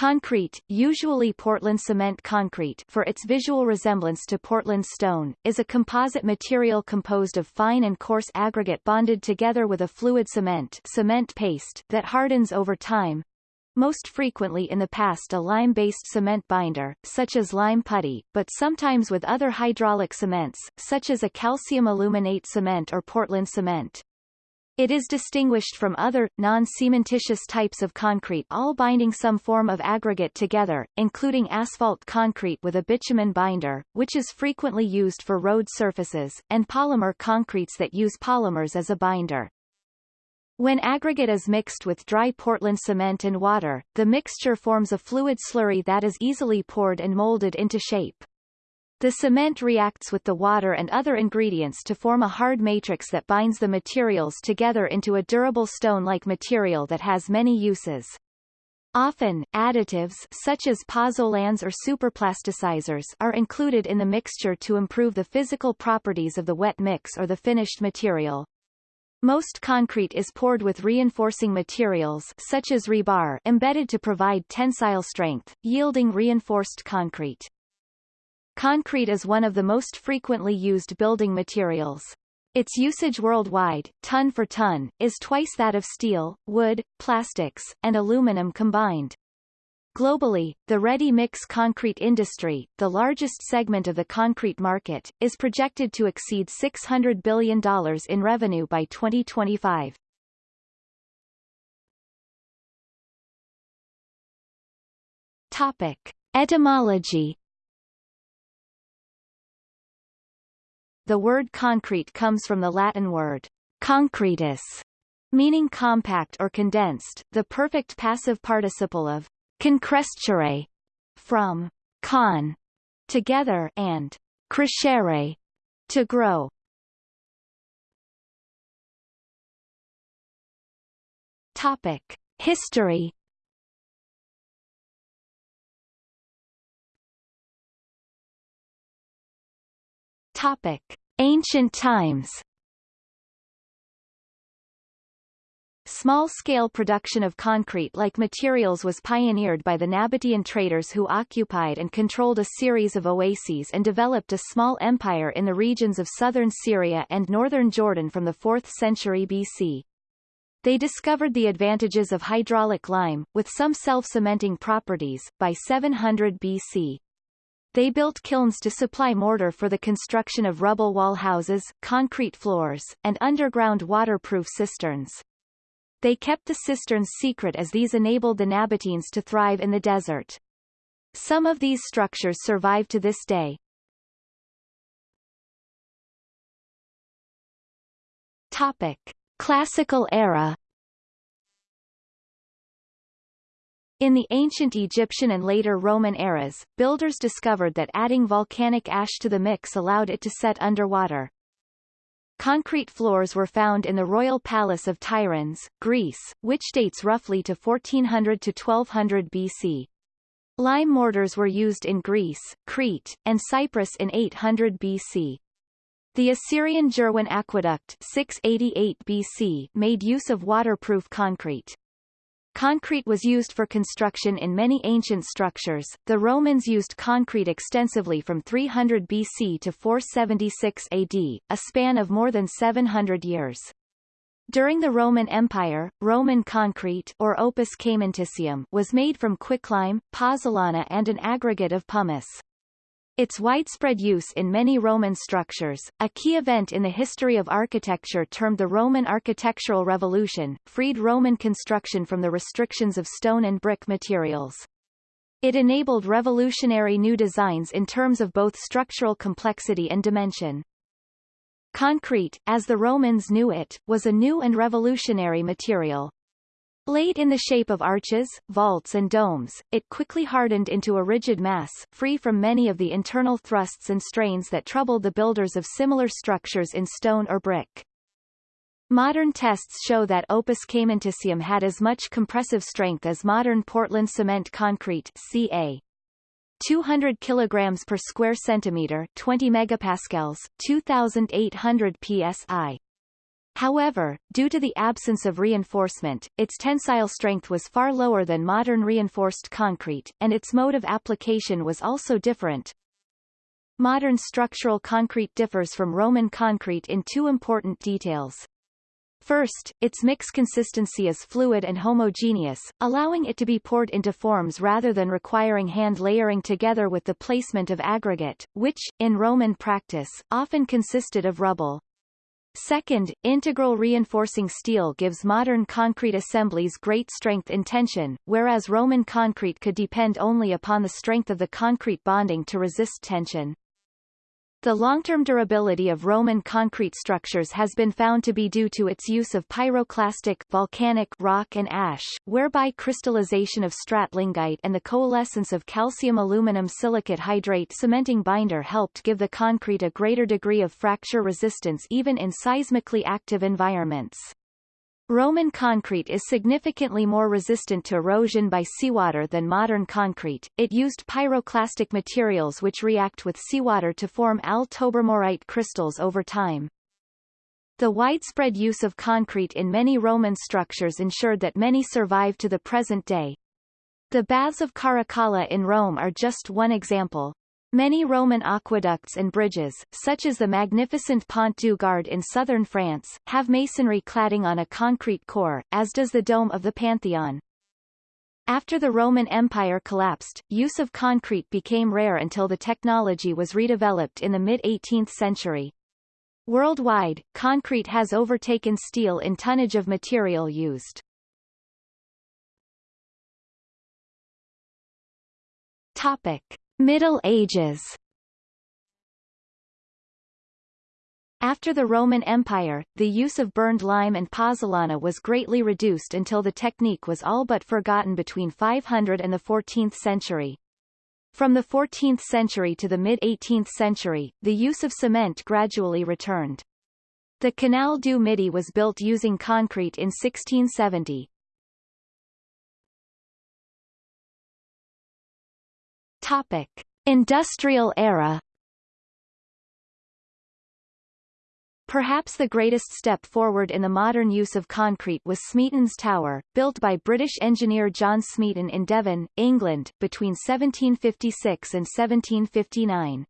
Concrete, usually Portland cement concrete for its visual resemblance to Portland stone, is a composite material composed of fine and coarse aggregate bonded together with a fluid cement, cement paste that hardens over time. Most frequently in the past a lime-based cement binder, such as lime putty, but sometimes with other hydraulic cements, such as a calcium aluminate cement or Portland cement. It is distinguished from other, non-cementitious types of concrete all binding some form of aggregate together, including asphalt concrete with a bitumen binder, which is frequently used for road surfaces, and polymer concretes that use polymers as a binder. When aggregate is mixed with dry Portland cement and water, the mixture forms a fluid slurry that is easily poured and molded into shape. The cement reacts with the water and other ingredients to form a hard matrix that binds the materials together into a durable stone-like material that has many uses. Often, additives such as pozzolans or superplasticizers are included in the mixture to improve the physical properties of the wet mix or the finished material. Most concrete is poured with reinforcing materials such as rebar embedded to provide tensile strength, yielding reinforced concrete. Concrete is one of the most frequently used building materials. Its usage worldwide, ton for ton, is twice that of steel, wood, plastics, and aluminum combined. Globally, the ready-mix concrete industry, the largest segment of the concrete market, is projected to exceed $600 billion in revenue by 2025. Topic. Etymology The word concrete comes from the Latin word concretus, meaning compact or condensed, the perfect passive participle of concrescere, from con, together, and crescere, to grow. Topic: History. Topic: Ancient times Small-scale production of concrete-like materials was pioneered by the Nabatean traders who occupied and controlled a series of oases and developed a small empire in the regions of southern Syria and northern Jordan from the 4th century BC. They discovered the advantages of hydraulic lime, with some self-cementing properties, by 700 BC. They built kilns to supply mortar for the construction of rubble wall houses, concrete floors, and underground waterproof cisterns. They kept the cisterns secret as these enabled the Nabateans to thrive in the desert. Some of these structures survive to this day. Topic. Classical era In the ancient Egyptian and later Roman eras, builders discovered that adding volcanic ash to the mix allowed it to set underwater. Concrete floors were found in the royal palace of Tiryns, Greece, which dates roughly to 1400 to 1200 BC. Lime mortars were used in Greece, Crete, and Cyprus in 800 BC. The Assyrian Jirwan aqueduct 688 BC made use of waterproof concrete. Concrete was used for construction in many ancient structures. The Romans used concrete extensively from 300 BC to 476 AD, a span of more than 700 years. During the Roman Empire, Roman concrete or opus caementicium was made from quicklime, pozzolana and an aggregate of pumice. Its widespread use in many Roman structures, a key event in the history of architecture termed the Roman Architectural Revolution, freed Roman construction from the restrictions of stone and brick materials. It enabled revolutionary new designs in terms of both structural complexity and dimension. Concrete, as the Romans knew it, was a new and revolutionary material. Laid in the shape of arches, vaults and domes, it quickly hardened into a rigid mass, free from many of the internal thrusts and strains that troubled the builders of similar structures in stone or brick. Modern tests show that opus caementicium had as much compressive strength as modern Portland cement concrete CA. 200 kilograms per square centimeter, 20 megapascals, 2800 psi. However, due to the absence of reinforcement, its tensile strength was far lower than modern reinforced concrete, and its mode of application was also different. Modern structural concrete differs from Roman concrete in two important details. First, its mix consistency is fluid and homogeneous, allowing it to be poured into forms rather than requiring hand layering together with the placement of aggregate, which, in Roman practice, often consisted of rubble. Second, integral reinforcing steel gives modern concrete assemblies great strength in tension, whereas Roman concrete could depend only upon the strength of the concrete bonding to resist tension. The long-term durability of Roman concrete structures has been found to be due to its use of pyroclastic volcanic rock and ash, whereby crystallization of stratlingite and the coalescence of calcium aluminum silicate hydrate cementing binder helped give the concrete a greater degree of fracture resistance even in seismically active environments. Roman concrete is significantly more resistant to erosion by seawater than modern concrete. It used pyroclastic materials which react with seawater to form Al-tobermorite crystals over time. The widespread use of concrete in many Roman structures ensured that many survive to the present day. The baths of Caracalla in Rome are just one example. Many Roman aqueducts and bridges, such as the magnificent Pont du Gard in southern France, have masonry cladding on a concrete core, as does the dome of the Pantheon. After the Roman Empire collapsed, use of concrete became rare until the technology was redeveloped in the mid-18th century. Worldwide, concrete has overtaken steel in tonnage of material used. Topic. Middle Ages After the Roman Empire, the use of burned lime and pozzolana was greatly reduced until the technique was all but forgotten between 500 and the 14th century. From the 14th century to the mid-18th century, the use of cement gradually returned. The Canal du Midi was built using concrete in 1670. Topic. Industrial era Perhaps the greatest step forward in the modern use of concrete was Smeaton's Tower, built by British engineer John Smeaton in Devon, England, between 1756 and 1759.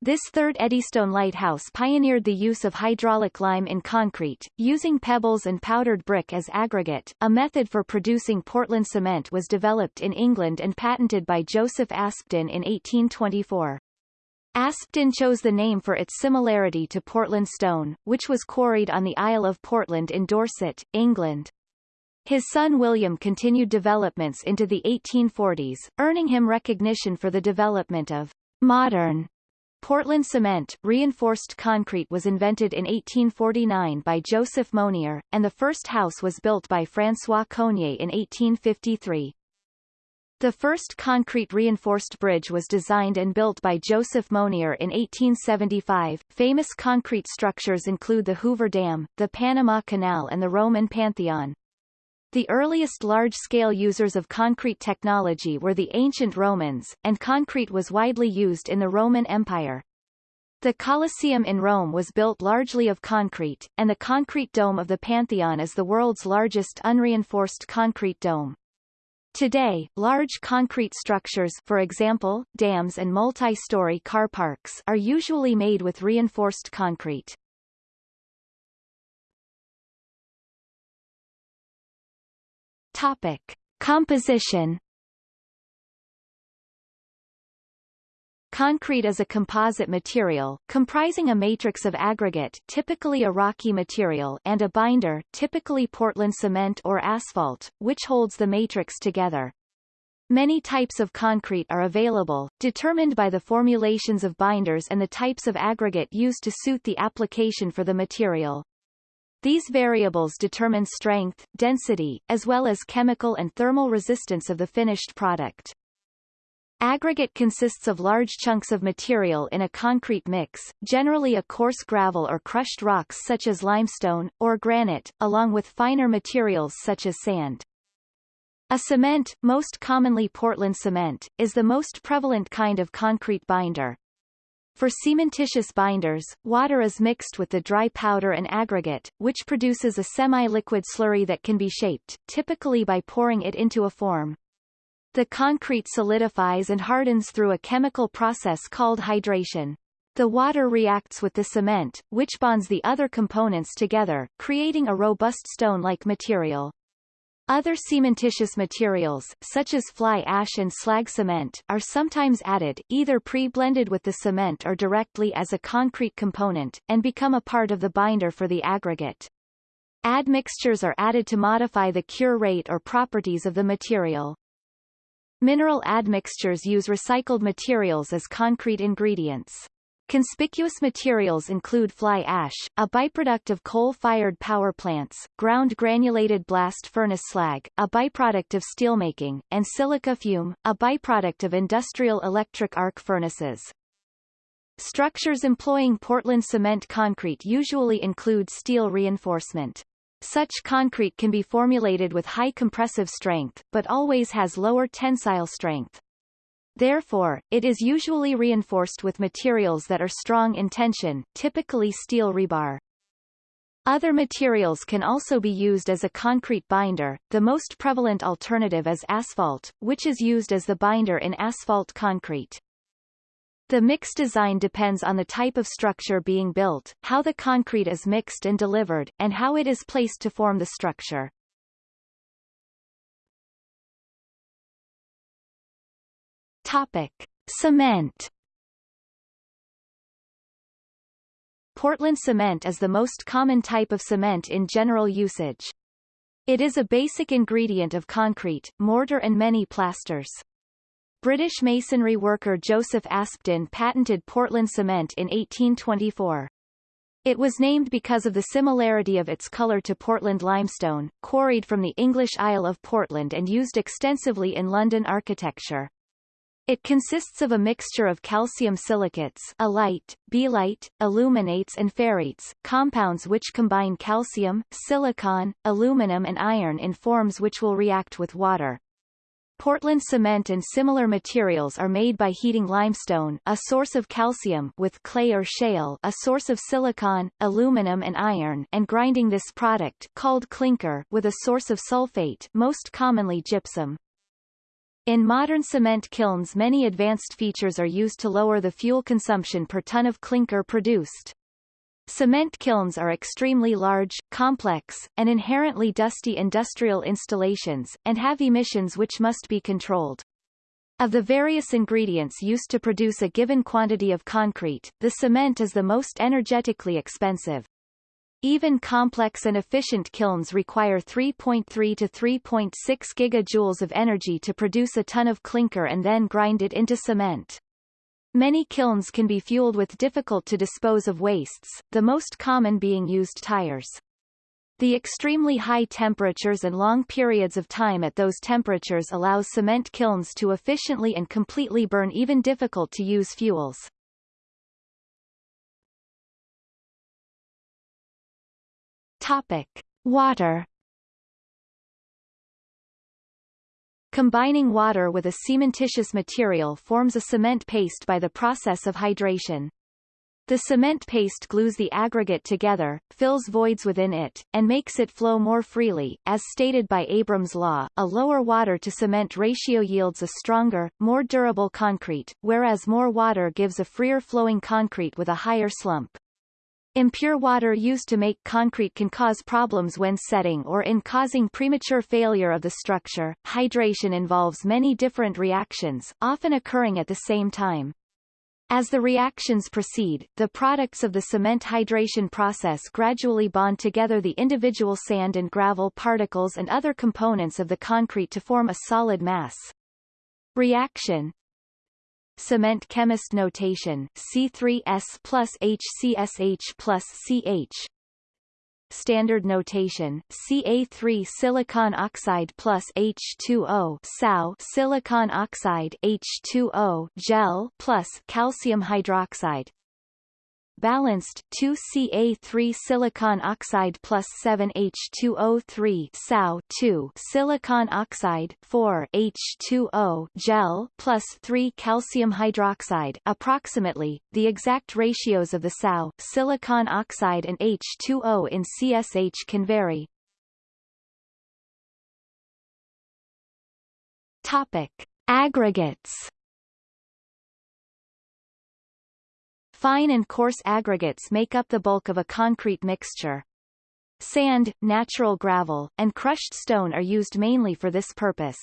This third Eddystone lighthouse pioneered the use of hydraulic lime in concrete, using pebbles and powdered brick as aggregate. A method for producing Portland cement was developed in England and patented by Joseph Aspdin in 1824. Aspdin chose the name for its similarity to Portland stone, which was quarried on the Isle of Portland in Dorset, England. His son William continued developments into the 1840s, earning him recognition for the development of modern Portland cement, reinforced concrete was invented in 1849 by Joseph Monier, and the first house was built by François Coignet in 1853. The first concrete reinforced bridge was designed and built by Joseph Monier in 1875. Famous concrete structures include the Hoover Dam, the Panama Canal and the Roman Pantheon. The earliest large-scale users of concrete technology were the ancient Romans, and concrete was widely used in the Roman Empire. The Colosseum in Rome was built largely of concrete, and the concrete dome of the Pantheon is the world's largest unreinforced concrete dome. Today, large concrete structures for example, dams and multi-story car parks are usually made with reinforced concrete. Topic. Composition Concrete is a composite material, comprising a matrix of aggregate typically a rocky material and a binder typically Portland cement or asphalt, which holds the matrix together. Many types of concrete are available, determined by the formulations of binders and the types of aggregate used to suit the application for the material. These variables determine strength, density, as well as chemical and thermal resistance of the finished product. Aggregate consists of large chunks of material in a concrete mix, generally a coarse gravel or crushed rocks such as limestone, or granite, along with finer materials such as sand. A cement, most commonly Portland cement, is the most prevalent kind of concrete binder. For cementitious binders, water is mixed with the dry powder and aggregate, which produces a semi-liquid slurry that can be shaped, typically by pouring it into a form. The concrete solidifies and hardens through a chemical process called hydration. The water reacts with the cement, which bonds the other components together, creating a robust stone-like material. Other cementitious materials, such as fly ash and slag cement, are sometimes added, either pre-blended with the cement or directly as a concrete component, and become a part of the binder for the aggregate. Admixtures are added to modify the cure rate or properties of the material. Mineral admixtures use recycled materials as concrete ingredients. Conspicuous materials include fly ash, a byproduct of coal-fired power plants, ground granulated blast furnace slag, a byproduct of steelmaking, and silica fume, a byproduct of industrial electric arc furnaces. Structures employing Portland cement concrete usually include steel reinforcement. Such concrete can be formulated with high compressive strength, but always has lower tensile strength. Therefore, it is usually reinforced with materials that are strong in tension, typically steel rebar. Other materials can also be used as a concrete binder, the most prevalent alternative is asphalt, which is used as the binder in asphalt concrete. The mix design depends on the type of structure being built, how the concrete is mixed and delivered, and how it is placed to form the structure. Topic. Cement Portland cement is the most common type of cement in general usage. It is a basic ingredient of concrete, mortar and many plasters. British masonry worker Joseph Aspdin patented Portland cement in 1824. It was named because of the similarity of its color to Portland limestone, quarried from the English Isle of Portland and used extensively in London architecture. It consists of a mixture of calcium silicates alite, belite, aluminates and ferrites, compounds which combine calcium, silicon, aluminum and iron in forms which will react with water. Portland cement and similar materials are made by heating limestone a source of calcium with clay or shale a source of silicon, aluminum and iron and grinding this product called clinker with a source of sulfate most commonly gypsum. In modern cement kilns many advanced features are used to lower the fuel consumption per ton of clinker produced. Cement kilns are extremely large, complex, and inherently dusty industrial installations, and have emissions which must be controlled. Of the various ingredients used to produce a given quantity of concrete, the cement is the most energetically expensive. Even complex and efficient kilns require 3.3 to 3.6 gigajoules of energy to produce a ton of clinker and then grind it into cement. Many kilns can be fueled with difficult to dispose of wastes, the most common being used tires. The extremely high temperatures and long periods of time at those temperatures allows cement kilns to efficiently and completely burn even difficult to use fuels. Topic. Water Combining water with a cementitious material forms a cement paste by the process of hydration. The cement paste glues the aggregate together, fills voids within it, and makes it flow more freely. As stated by Abrams' law, a lower water-to-cement ratio yields a stronger, more durable concrete, whereas more water gives a freer flowing concrete with a higher slump. Impure water used to make concrete can cause problems when setting or in causing premature failure of the structure. Hydration involves many different reactions, often occurring at the same time. As the reactions proceed, the products of the cement hydration process gradually bond together the individual sand and gravel particles and other components of the concrete to form a solid mass. Reaction Cement chemist notation C3S plus HCSH plus CH Standard notation Ca3 silicon oxide plus H2O SAO silicon oxide H2O gel plus calcium hydroxide balanced 2Ca3 silicon oxide plus 7H2O3 SaO 2 silicon oxide 4 H2O gel plus 3 calcium hydroxide approximately the exact ratios of the SaO silicon oxide and H2O in CSH can vary. Topic Aggregates Fine and coarse aggregates make up the bulk of a concrete mixture. Sand, natural gravel, and crushed stone are used mainly for this purpose.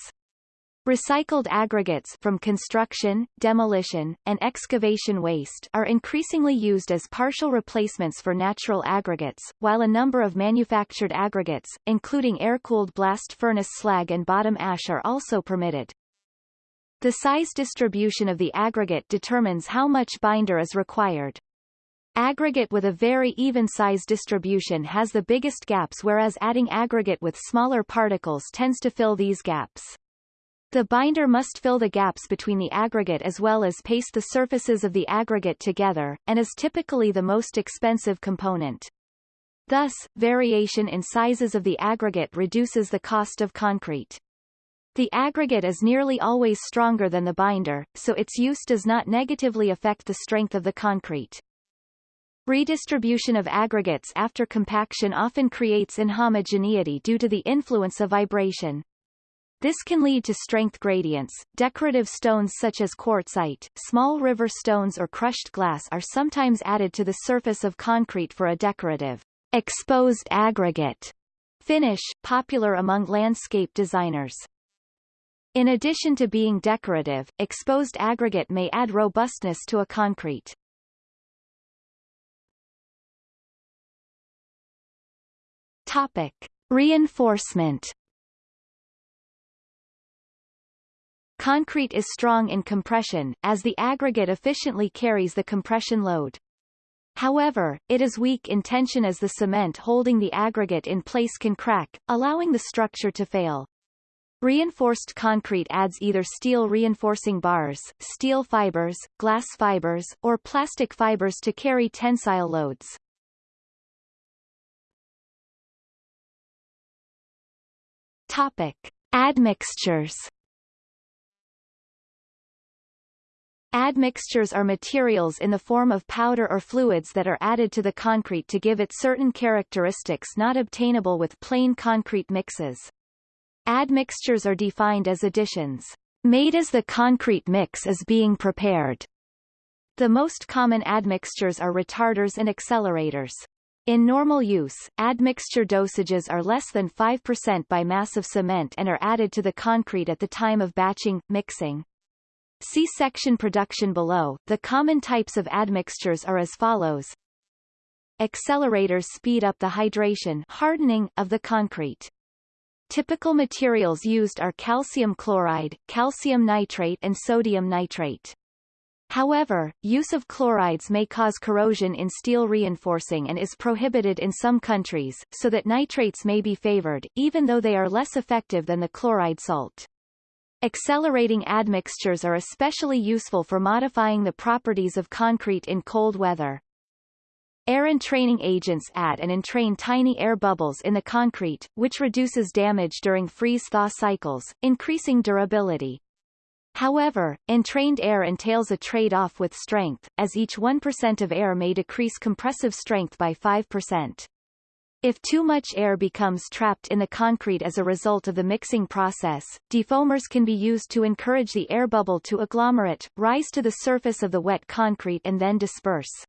Recycled aggregates from construction, demolition, and excavation waste are increasingly used as partial replacements for natural aggregates, while a number of manufactured aggregates, including air-cooled blast furnace slag and bottom ash are also permitted. The size distribution of the aggregate determines how much binder is required. Aggregate with a very even size distribution has the biggest gaps whereas adding aggregate with smaller particles tends to fill these gaps. The binder must fill the gaps between the aggregate as well as paste the surfaces of the aggregate together, and is typically the most expensive component. Thus, variation in sizes of the aggregate reduces the cost of concrete. The aggregate is nearly always stronger than the binder, so its use does not negatively affect the strength of the concrete. Redistribution of aggregates after compaction often creates inhomogeneity due to the influence of vibration. This can lead to strength gradients. Decorative stones such as quartzite, small river stones or crushed glass are sometimes added to the surface of concrete for a decorative exposed aggregate finish, popular among landscape designers. In addition to being decorative, exposed aggregate may add robustness to a concrete. Topic. Reinforcement Concrete is strong in compression, as the aggregate efficiently carries the compression load. However, it is weak in tension as the cement holding the aggregate in place can crack, allowing the structure to fail. Reinforced concrete adds either steel reinforcing bars, steel fibers, glass fibers, or plastic fibers to carry tensile loads. Topic. Admixtures Admixtures are materials in the form of powder or fluids that are added to the concrete to give it certain characteristics not obtainable with plain concrete mixes. Admixtures are defined as additions made as the concrete mix is being prepared. The most common admixtures are retarders and accelerators. In normal use, admixture dosages are less than 5% by mass of cement and are added to the concrete at the time of batching, mixing. See section production below. The common types of admixtures are as follows. Accelerators speed up the hydration hardening of the concrete. Typical materials used are calcium chloride, calcium nitrate and sodium nitrate. However, use of chlorides may cause corrosion in steel reinforcing and is prohibited in some countries, so that nitrates may be favored, even though they are less effective than the chloride salt. Accelerating admixtures are especially useful for modifying the properties of concrete in cold weather. Air entraining agents add and entrain tiny air bubbles in the concrete, which reduces damage during freeze-thaw cycles, increasing durability. However, entrained air entails a trade-off with strength, as each 1% of air may decrease compressive strength by 5%. If too much air becomes trapped in the concrete as a result of the mixing process, defoamers can be used to encourage the air bubble to agglomerate, rise to the surface of the wet concrete and then disperse.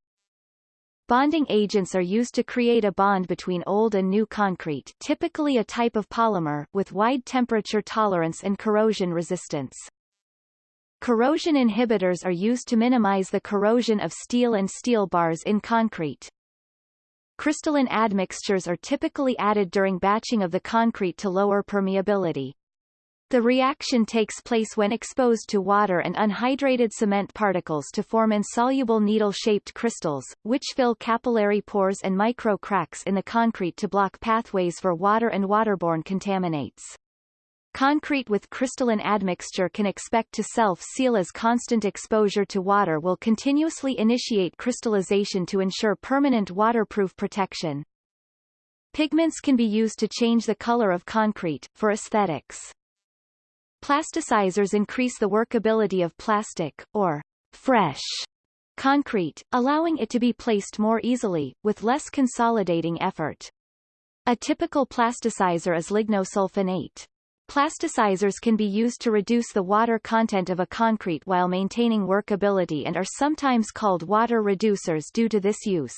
Bonding agents are used to create a bond between old and new concrete typically a type of polymer with wide temperature tolerance and corrosion resistance. Corrosion inhibitors are used to minimize the corrosion of steel and steel bars in concrete. Crystalline admixtures are typically added during batching of the concrete to lower permeability. The reaction takes place when exposed to water and unhydrated cement particles to form insoluble needle-shaped crystals, which fill capillary pores and micro cracks in the concrete to block pathways for water and waterborne contaminates. Concrete with crystalline admixture can expect to self-seal as constant exposure to water will continuously initiate crystallization to ensure permanent waterproof protection. Pigments can be used to change the color of concrete, for aesthetics. Plasticizers increase the workability of plastic, or fresh, concrete, allowing it to be placed more easily, with less consolidating effort. A typical plasticizer is lignosulfonate. Plasticizers can be used to reduce the water content of a concrete while maintaining workability and are sometimes called water reducers due to this use.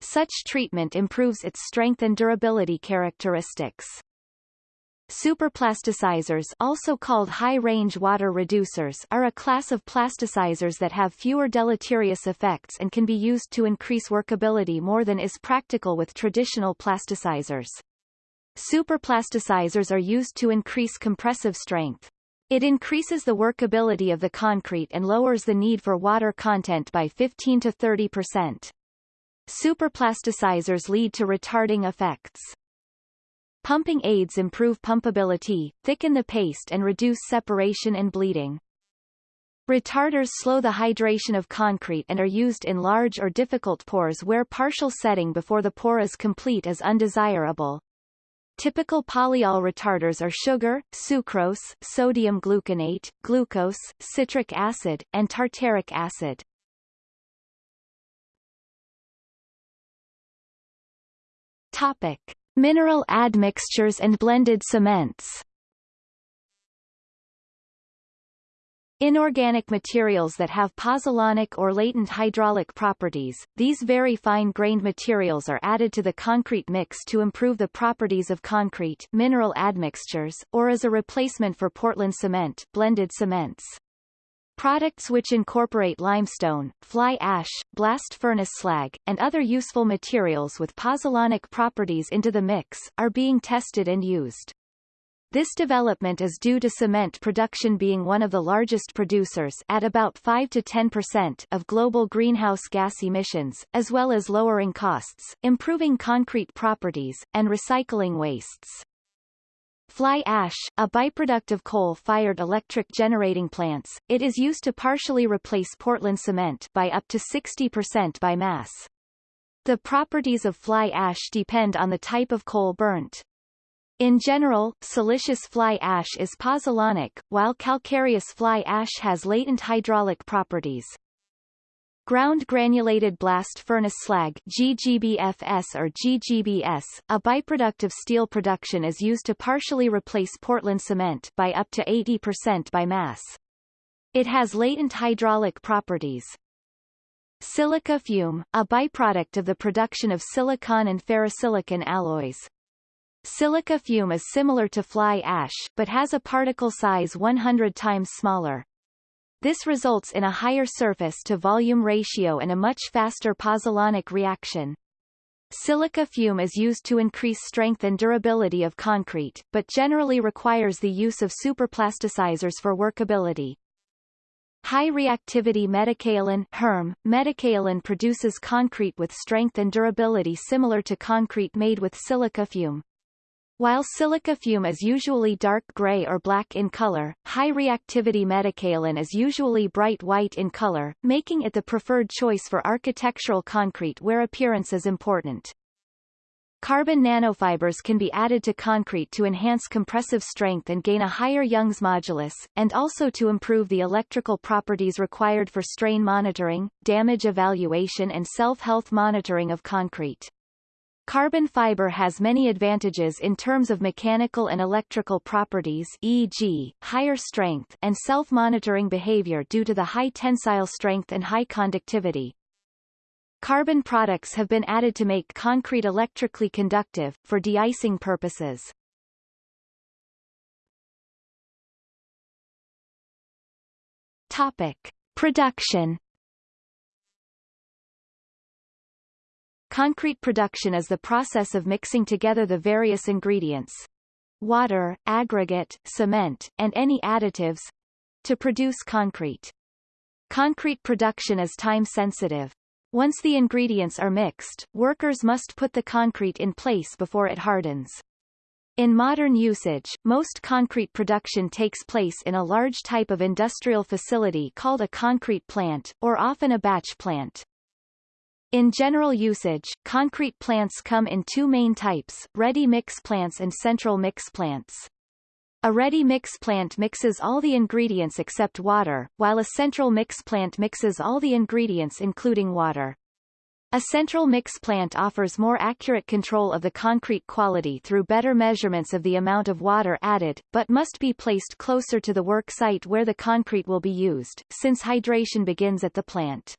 Such treatment improves its strength and durability characteristics. Superplasticizers also called high-range water reducers are a class of plasticizers that have fewer deleterious effects and can be used to increase workability more than is practical with traditional plasticizers. Superplasticizers are used to increase compressive strength. It increases the workability of the concrete and lowers the need for water content by 15 to 30 percent. Superplasticizers lead to retarding effects. Pumping aids improve pumpability, thicken the paste and reduce separation and bleeding. Retarders slow the hydration of concrete and are used in large or difficult pours where partial setting before the pour is complete is undesirable. Typical polyol retarders are sugar, sucrose, sodium gluconate, glucose, citric acid, and tartaric acid. Topic. Mineral admixtures and blended cements Inorganic materials that have pozzolanic or latent hydraulic properties, these very fine-grained materials are added to the concrete mix to improve the properties of concrete mineral admixtures, or as a replacement for Portland cement blended cements. Products which incorporate limestone, fly ash, blast furnace slag, and other useful materials with pozzolanic properties into the mix, are being tested and used. This development is due to cement production being one of the largest producers at about 5 to 10% of global greenhouse gas emissions, as well as lowering costs, improving concrete properties, and recycling wastes. Fly ash, a byproduct of coal-fired electric generating plants, it is used to partially replace Portland cement by up to 60% by mass. The properties of fly ash depend on the type of coal burnt. In general, siliceous fly ash is pozzolanic, while calcareous fly ash has latent hydraulic properties. Ground granulated blast furnace slag GGBFS or GGBS, a byproduct of steel production is used to partially replace Portland cement by up to 80% by mass. It has latent hydraulic properties. Silica fume, a byproduct of the production of silicon and ferrosilicon alloys. Silica fume is similar to fly ash, but has a particle size 100 times smaller. This results in a higher surface-to-volume ratio and a much faster pozzolanic reaction. Silica fume is used to increase strength and durability of concrete, but generally requires the use of superplasticizers for workability. High reactivity metakaolin HERM, metakaolin produces concrete with strength and durability similar to concrete made with silica fume. While silica fume is usually dark gray or black in color, high reactivity metakaolin is usually bright white in color, making it the preferred choice for architectural concrete where appearance is important. Carbon nanofibers can be added to concrete to enhance compressive strength and gain a higher Young's modulus, and also to improve the electrical properties required for strain monitoring, damage evaluation and self-health monitoring of concrete. Carbon fiber has many advantages in terms of mechanical and electrical properties e.g., higher strength and self-monitoring behavior due to the high tensile strength and high conductivity. Carbon products have been added to make concrete electrically conductive, for de-icing purposes. Topic. Production Concrete production is the process of mixing together the various ingredients water, aggregate, cement, and any additives to produce concrete. Concrete production is time-sensitive. Once the ingredients are mixed, workers must put the concrete in place before it hardens. In modern usage, most concrete production takes place in a large type of industrial facility called a concrete plant, or often a batch plant. In general usage, concrete plants come in two main types, ready mix plants and central mix plants. A ready mix plant mixes all the ingredients except water, while a central mix plant mixes all the ingredients including water. A central mix plant offers more accurate control of the concrete quality through better measurements of the amount of water added, but must be placed closer to the work site where the concrete will be used, since hydration begins at the plant.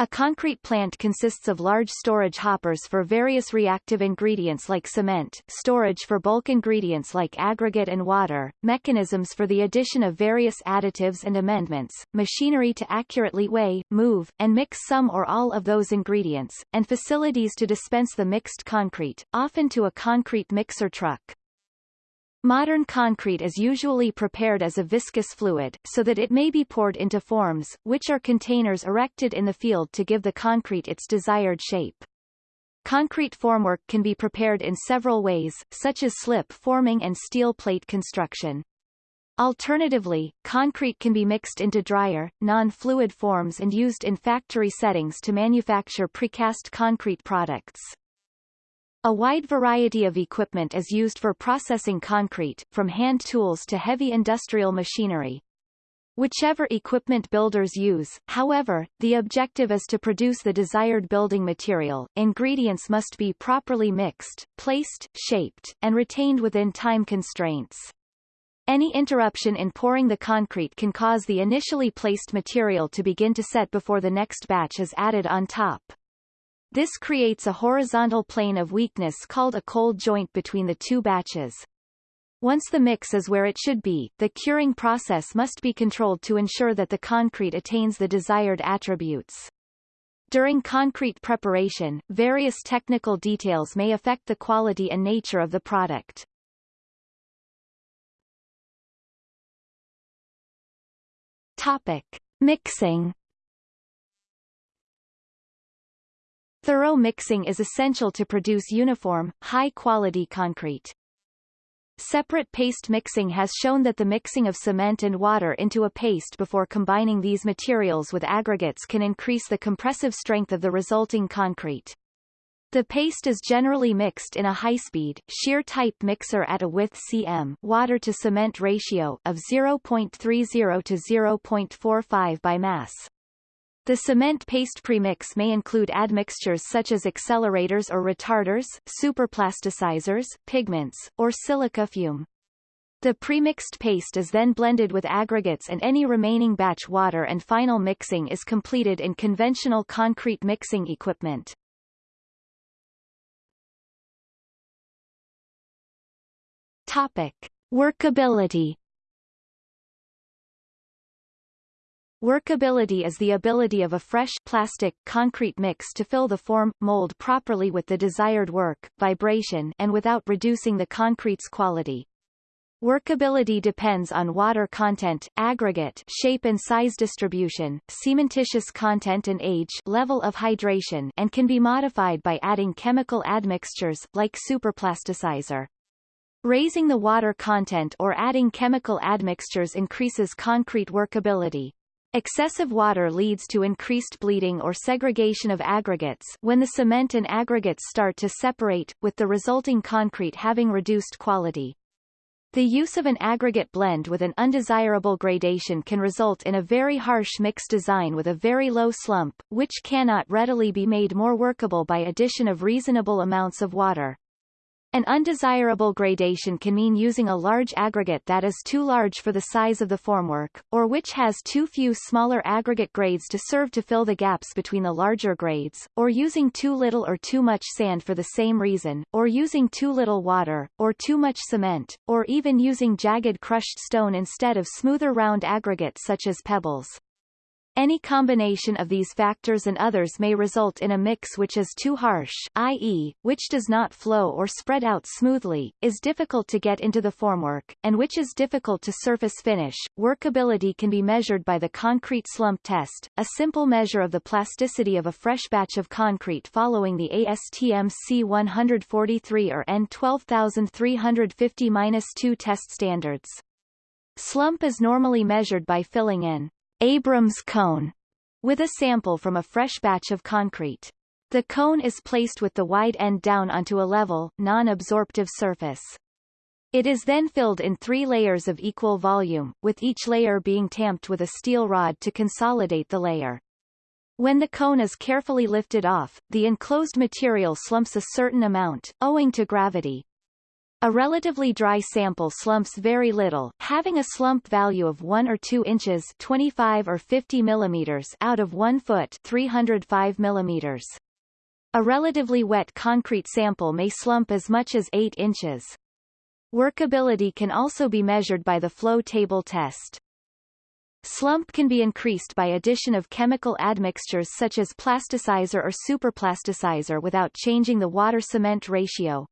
A concrete plant consists of large storage hoppers for various reactive ingredients like cement, storage for bulk ingredients like aggregate and water, mechanisms for the addition of various additives and amendments, machinery to accurately weigh, move, and mix some or all of those ingredients, and facilities to dispense the mixed concrete, often to a concrete mixer truck. Modern concrete is usually prepared as a viscous fluid, so that it may be poured into forms, which are containers erected in the field to give the concrete its desired shape. Concrete formwork can be prepared in several ways, such as slip forming and steel plate construction. Alternatively, concrete can be mixed into drier, non-fluid forms and used in factory settings to manufacture precast concrete products. A wide variety of equipment is used for processing concrete, from hand tools to heavy industrial machinery. Whichever equipment builders use, however, the objective is to produce the desired building material. Ingredients must be properly mixed, placed, shaped, and retained within time constraints. Any interruption in pouring the concrete can cause the initially placed material to begin to set before the next batch is added on top. This creates a horizontal plane of weakness called a cold joint between the two batches. Once the mix is where it should be, the curing process must be controlled to ensure that the concrete attains the desired attributes. During concrete preparation, various technical details may affect the quality and nature of the product. Topic. Mixing Thorough mixing is essential to produce uniform, high-quality concrete. Separate paste mixing has shown that the mixing of cement and water into a paste before combining these materials with aggregates can increase the compressive strength of the resulting concrete. The paste is generally mixed in a high-speed, shear-type mixer at a width cm water to cement ratio of 0.30 to 0.45 by mass. The cement paste premix may include admixtures such as accelerators or retarders, superplasticizers, pigments, or silica fume. The premixed paste is then blended with aggregates and any remaining batch water and final mixing is completed in conventional concrete mixing equipment. Topic. Workability Workability is the ability of a fresh plastic concrete mix to fill the form, mold properly with the desired work, vibration and without reducing the concrete's quality. Workability depends on water content, aggregate shape and size distribution, cementitious content and age level of hydration and can be modified by adding chemical admixtures, like superplasticizer. Raising the water content or adding chemical admixtures increases concrete workability. Excessive water leads to increased bleeding or segregation of aggregates when the cement and aggregates start to separate, with the resulting concrete having reduced quality. The use of an aggregate blend with an undesirable gradation can result in a very harsh mix design with a very low slump, which cannot readily be made more workable by addition of reasonable amounts of water. An undesirable gradation can mean using a large aggregate that is too large for the size of the formwork, or which has too few smaller aggregate grades to serve to fill the gaps between the larger grades, or using too little or too much sand for the same reason, or using too little water, or too much cement, or even using jagged crushed stone instead of smoother round aggregates such as pebbles. Any combination of these factors and others may result in a mix which is too harsh i.e., which does not flow or spread out smoothly, is difficult to get into the formwork, and which is difficult to surface finish. Workability can be measured by the concrete slump test, a simple measure of the plasticity of a fresh batch of concrete following the ASTM C143 or EN12350-2 test standards. Slump is normally measured by filling in Abrams cone with a sample from a fresh batch of concrete. The cone is placed with the wide end down onto a level, non-absorptive surface. It is then filled in three layers of equal volume, with each layer being tamped with a steel rod to consolidate the layer. When the cone is carefully lifted off, the enclosed material slumps a certain amount, owing to gravity, a relatively dry sample slumps very little, having a slump value of 1 or 2 inches 25 or 50 millimeters out of 1 foot 305 millimeters. A relatively wet concrete sample may slump as much as 8 inches. Workability can also be measured by the flow table test. Slump can be increased by addition of chemical admixtures such as plasticizer or superplasticizer without changing the water-cement ratio.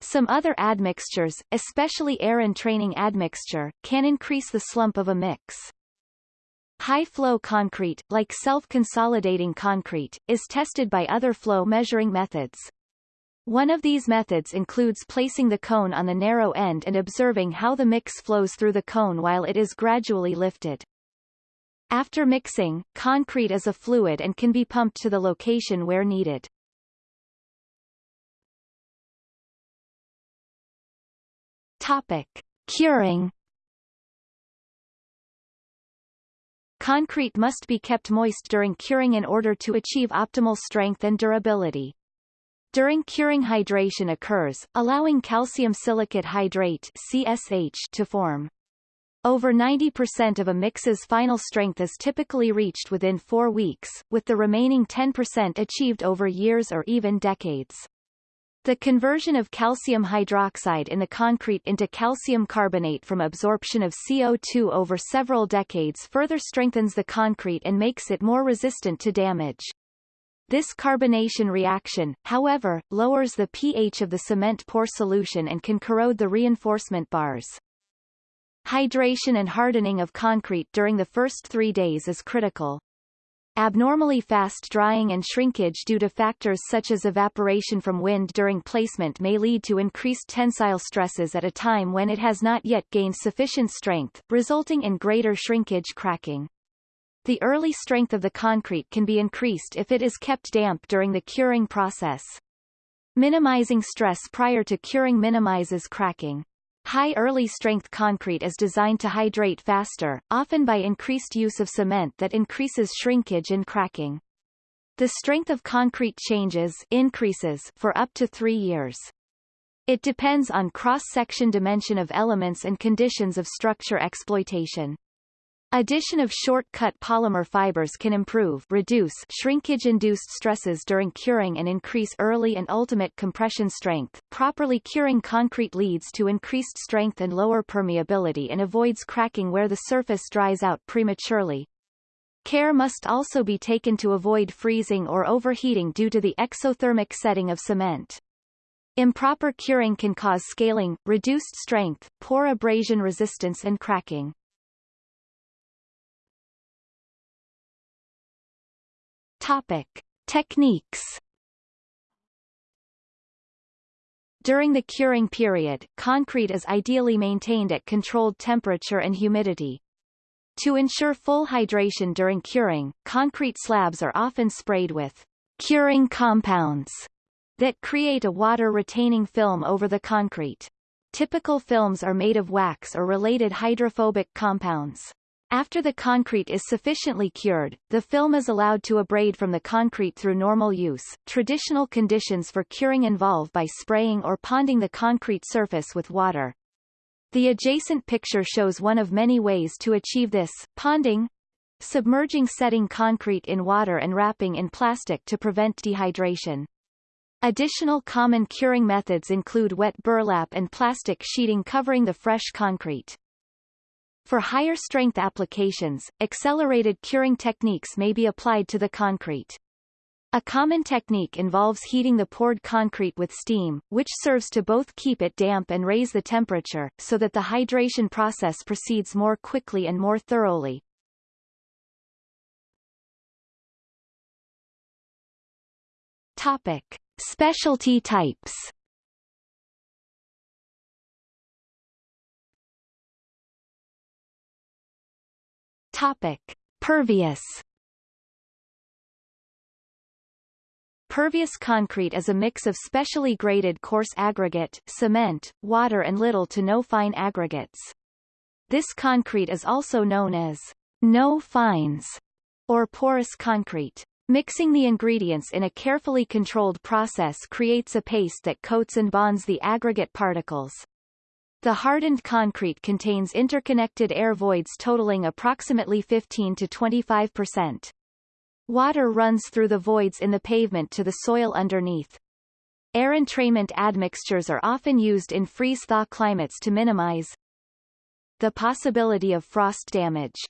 Some other admixtures, especially air entraining admixture, can increase the slump of a mix. High-flow concrete, like self-consolidating concrete, is tested by other flow measuring methods. One of these methods includes placing the cone on the narrow end and observing how the mix flows through the cone while it is gradually lifted. After mixing, concrete is a fluid and can be pumped to the location where needed. Topic. Curing Concrete must be kept moist during curing in order to achieve optimal strength and durability. During curing hydration occurs, allowing calcium silicate hydrate CSH to form. Over 90% of a mix's final strength is typically reached within four weeks, with the remaining 10% achieved over years or even decades. The conversion of calcium hydroxide in the concrete into calcium carbonate from absorption of CO2 over several decades further strengthens the concrete and makes it more resistant to damage. This carbonation reaction, however, lowers the pH of the cement pore solution and can corrode the reinforcement bars. Hydration and hardening of concrete during the first three days is critical. Abnormally fast drying and shrinkage due to factors such as evaporation from wind during placement may lead to increased tensile stresses at a time when it has not yet gained sufficient strength, resulting in greater shrinkage cracking. The early strength of the concrete can be increased if it is kept damp during the curing process. Minimizing stress prior to curing minimizes cracking. High early strength concrete is designed to hydrate faster, often by increased use of cement that increases shrinkage and cracking. The strength of concrete changes increases for up to three years. It depends on cross-section dimension of elements and conditions of structure exploitation. Addition of short-cut polymer fibers can improve reduce shrinkage-induced stresses during curing and increase early and ultimate compression strength. Properly curing concrete leads to increased strength and lower permeability and avoids cracking where the surface dries out prematurely. Care must also be taken to avoid freezing or overheating due to the exothermic setting of cement. Improper curing can cause scaling, reduced strength, poor abrasion resistance and cracking. Topic. Techniques During the curing period, concrete is ideally maintained at controlled temperature and humidity. To ensure full hydration during curing, concrete slabs are often sprayed with curing compounds that create a water-retaining film over the concrete. Typical films are made of wax or related hydrophobic compounds. After the concrete is sufficiently cured, the film is allowed to abrade from the concrete through normal use. Traditional conditions for curing involve by spraying or ponding the concrete surface with water. The adjacent picture shows one of many ways to achieve this, ponding, submerging setting concrete in water and wrapping in plastic to prevent dehydration. Additional common curing methods include wet burlap and plastic sheeting covering the fresh concrete. For higher strength applications, accelerated curing techniques may be applied to the concrete. A common technique involves heating the poured concrete with steam, which serves to both keep it damp and raise the temperature, so that the hydration process proceeds more quickly and more thoroughly. Topic. Specialty types Topic. Pervious Pervious concrete is a mix of specially graded coarse aggregate, cement, water and little to no fine aggregates. This concrete is also known as no fines or porous concrete. Mixing the ingredients in a carefully controlled process creates a paste that coats and bonds the aggregate particles. The hardened concrete contains interconnected air voids totaling approximately 15 to 25 percent. Water runs through the voids in the pavement to the soil underneath. Air entrainment admixtures are often used in freeze-thaw climates to minimize the possibility of frost damage.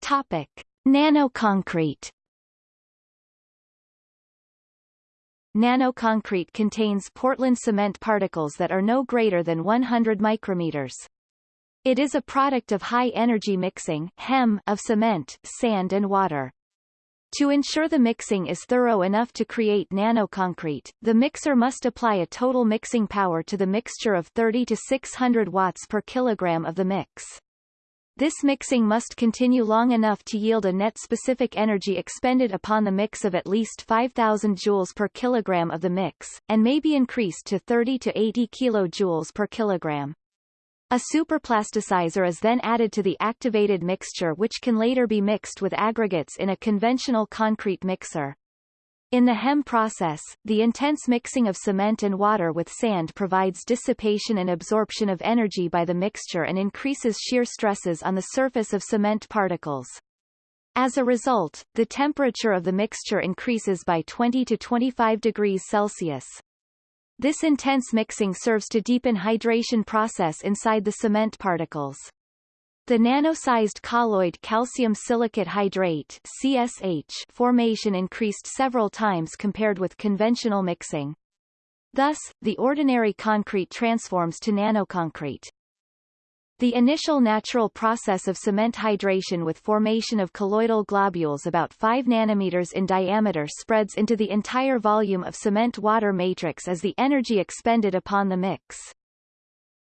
Topic. Nanoconcrete Nanoconcrete contains Portland cement particles that are no greater than 100 micrometers. It is a product of high-energy mixing HEM of cement, sand and water. To ensure the mixing is thorough enough to create nanoconcrete, the mixer must apply a total mixing power to the mixture of 30 to 600 watts per kilogram of the mix. This mixing must continue long enough to yield a net specific energy expended upon the mix of at least 5000 joules per kilogram of the mix, and may be increased to 30 to 80 kilojoules per kilogram. A superplasticizer is then added to the activated mixture which can later be mixed with aggregates in a conventional concrete mixer. In the HEM process, the intense mixing of cement and water with sand provides dissipation and absorption of energy by the mixture and increases shear stresses on the surface of cement particles. As a result, the temperature of the mixture increases by 20 to 25 degrees Celsius. This intense mixing serves to deepen hydration process inside the cement particles. The nano-sized colloid calcium silicate hydrate CSH formation increased several times compared with conventional mixing. Thus, the ordinary concrete transforms to nanoconcrete. The initial natural process of cement hydration with formation of colloidal globules about 5 nanometers in diameter spreads into the entire volume of cement-water matrix as the energy expended upon the mix.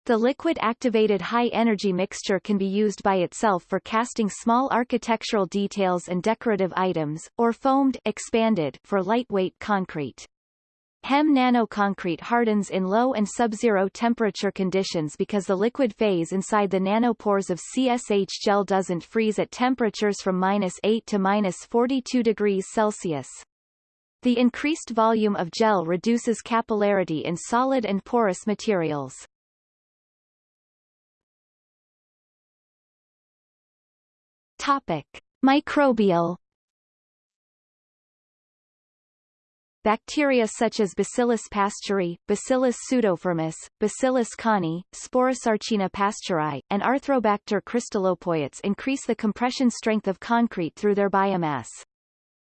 The liquid-activated high-energy mixture can be used by itself for casting small architectural details and decorative items, or foamed expanded for lightweight concrete. HEM nanoconcrete hardens in low and sub-zero temperature conditions because the liquid phase inside the nanopores of CSH gel doesn't freeze at temperatures from minus 8 to minus 42 degrees Celsius. The increased volume of gel reduces capillarity in solid and porous materials. Topic. Microbial Bacteria such as Bacillus pasteurii, Bacillus pseudofirmus, Bacillus cohnii, Sporosarcina pasteurii, and Arthrobacter crystallopoietes increase the compression strength of concrete through their biomass.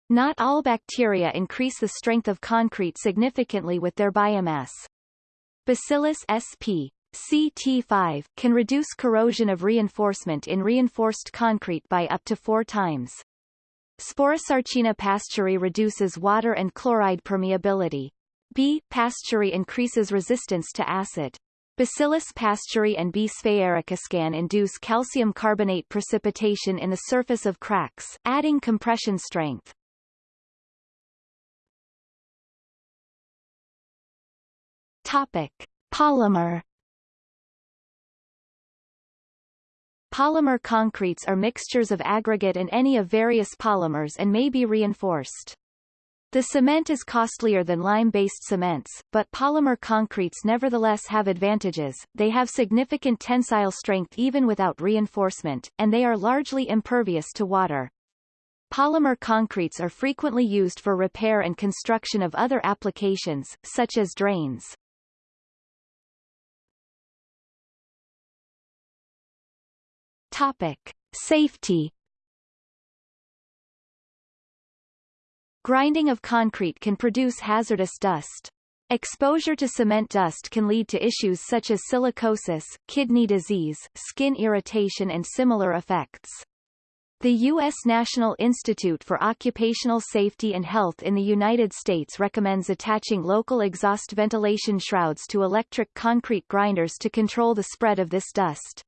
Not all bacteria increase the strength of concrete significantly with their biomass. Bacillus sp. CT5 can reduce corrosion of reinforcement in reinforced concrete by up to four times. Sporosarcina pasteurii reduces water and chloride permeability. B. pasteurii increases resistance to acid. Bacillus pasteurii and B. sphaericus induce calcium carbonate precipitation in the surface of cracks, adding compression strength. Topic. Polymer Polymer concretes are mixtures of aggregate and any of various polymers and may be reinforced. The cement is costlier than lime-based cements, but polymer concretes nevertheless have advantages, they have significant tensile strength even without reinforcement, and they are largely impervious to water. Polymer concretes are frequently used for repair and construction of other applications, such as drains. Topic. Safety Grinding of concrete can produce hazardous dust. Exposure to cement dust can lead to issues such as silicosis, kidney disease, skin irritation and similar effects. The U.S. National Institute for Occupational Safety and Health in the United States recommends attaching local exhaust ventilation shrouds to electric concrete grinders to control the spread of this dust.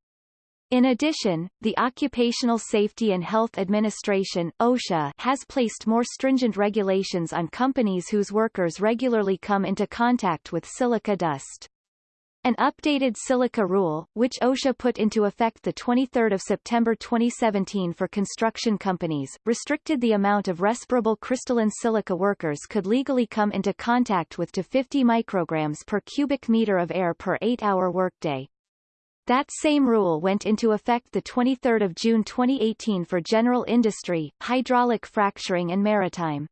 In addition, the Occupational Safety and Health Administration OSHA has placed more stringent regulations on companies whose workers regularly come into contact with silica dust. An updated silica rule, which OSHA put into effect 23 September 2017 for construction companies, restricted the amount of respirable crystalline silica workers could legally come into contact with to 50 micrograms per cubic meter of air per 8-hour workday. That same rule went into effect 23 June 2018 for general industry, hydraulic fracturing and maritime.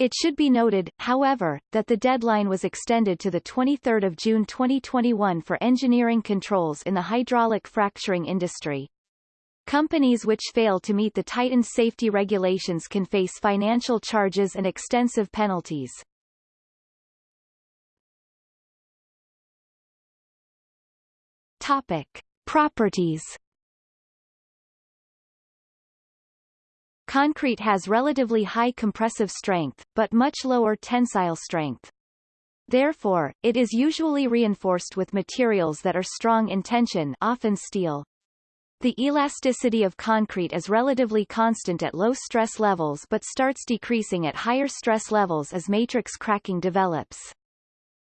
It should be noted, however, that the deadline was extended to 23 June 2021 for engineering controls in the hydraulic fracturing industry. Companies which fail to meet the tightened safety regulations can face financial charges and extensive penalties. Topic. Properties Concrete has relatively high compressive strength, but much lower tensile strength. Therefore, it is usually reinforced with materials that are strong in tension often steel. The elasticity of concrete is relatively constant at low stress levels but starts decreasing at higher stress levels as matrix cracking develops.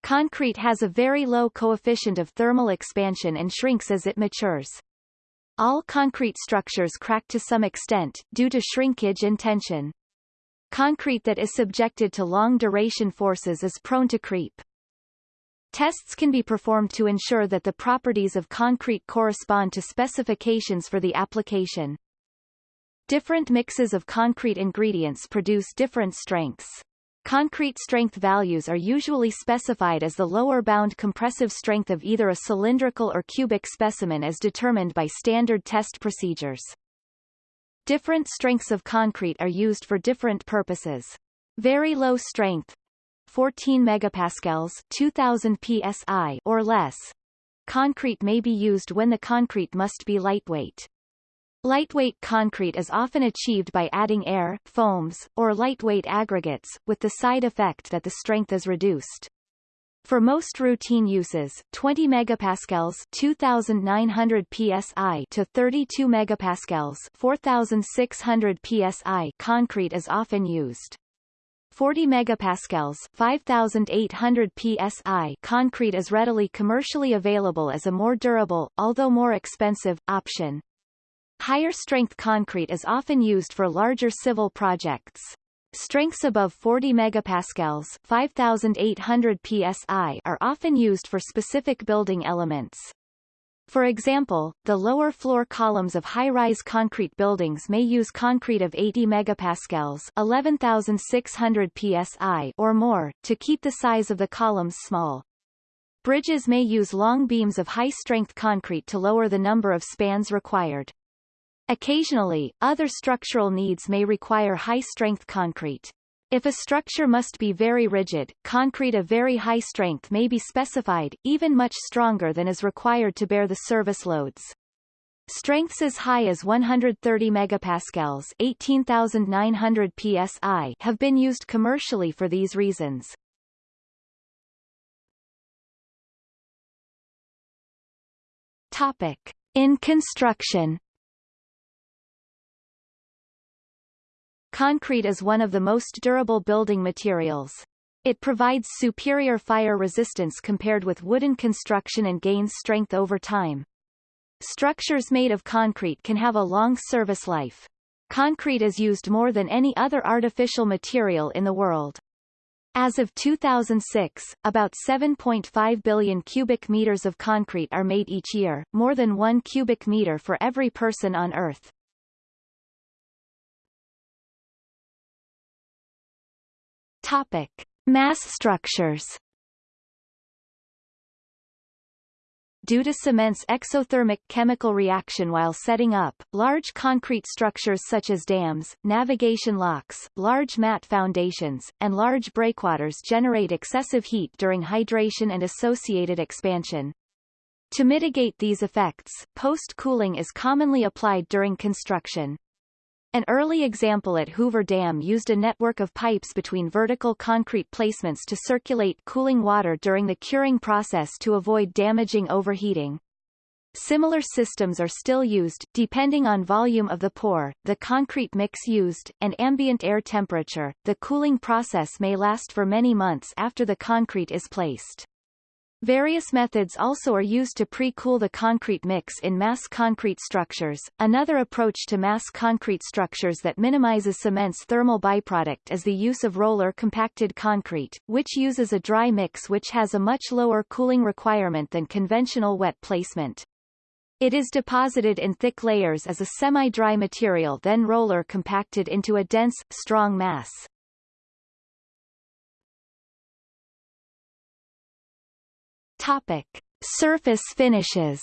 Concrete has a very low coefficient of thermal expansion and shrinks as it matures. All concrete structures crack to some extent, due to shrinkage and tension. Concrete that is subjected to long-duration forces is prone to creep. Tests can be performed to ensure that the properties of concrete correspond to specifications for the application. Different mixes of concrete ingredients produce different strengths. Concrete strength values are usually specified as the lower bound compressive strength of either a cylindrical or cubic specimen as determined by standard test procedures. Different strengths of concrete are used for different purposes. Very low strength 14 megapascals 2000 psi or less. Concrete may be used when the concrete must be lightweight. Lightweight concrete is often achieved by adding air, foams, or lightweight aggregates, with the side effect that the strength is reduced. For most routine uses, 20 megapascals 2900 psi to 32 megapascals 4600 psi concrete is often used. 40 megapascals 5800 psi concrete is readily commercially available as a more durable, although more expensive, option. Higher strength concrete is often used for larger civil projects. Strengths above 40 megapascals 5800 psi are often used for specific building elements. For example, the lower floor columns of high-rise concrete buildings may use concrete of 80 megapascals 11600 psi or more, to keep the size of the columns small. Bridges may use long beams of high-strength concrete to lower the number of spans required. Occasionally, other structural needs may require high-strength concrete. If a structure must be very rigid, concrete of very high strength may be specified, even much stronger than is required to bear the service loads. Strengths as high as 130 megapascals 18,900 psi have been used commercially for these reasons. Topic. In construction Concrete is one of the most durable building materials. It provides superior fire resistance compared with wooden construction and gains strength over time. Structures made of concrete can have a long service life. Concrete is used more than any other artificial material in the world. As of 2006, about 7.5 billion cubic meters of concrete are made each year, more than one cubic meter for every person on Earth. Topic: Mass structures. due to cement's exothermic chemical reaction while setting up. Large concrete structures such as dams, navigation locks, large mat foundations, and large breakwaters generate excessive heat during hydration and associated expansion. To mitigate these effects, post-cooling is commonly applied during construction. An early example at Hoover Dam used a network of pipes between vertical concrete placements to circulate cooling water during the curing process to avoid damaging overheating. Similar systems are still used, depending on volume of the pour, the concrete mix used, and ambient air temperature. The cooling process may last for many months after the concrete is placed. Various methods also are used to pre-cool the concrete mix in mass concrete structures. Another approach to mass concrete structures that minimizes cement's thermal byproduct is the use of roller compacted concrete, which uses a dry mix which has a much lower cooling requirement than conventional wet placement. It is deposited in thick layers as a semi-dry material then roller compacted into a dense, strong mass. Topic: Surface finishes.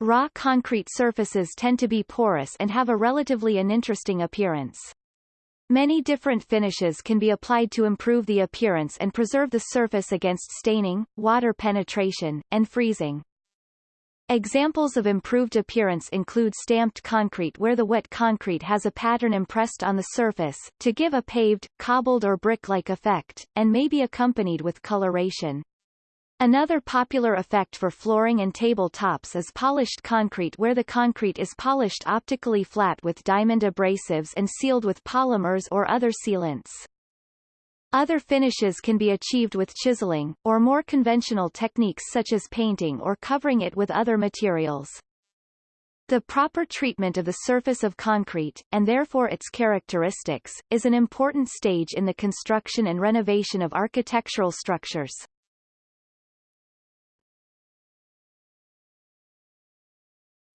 Raw concrete surfaces tend to be porous and have a relatively uninteresting appearance. Many different finishes can be applied to improve the appearance and preserve the surface against staining, water penetration, and freezing. Examples of improved appearance include stamped concrete where the wet concrete has a pattern impressed on the surface, to give a paved, cobbled or brick-like effect, and may be accompanied with coloration. Another popular effect for flooring and table tops is polished concrete where the concrete is polished optically flat with diamond abrasives and sealed with polymers or other sealants. Other finishes can be achieved with chiseling, or more conventional techniques such as painting or covering it with other materials. The proper treatment of the surface of concrete, and therefore its characteristics, is an important stage in the construction and renovation of architectural structures.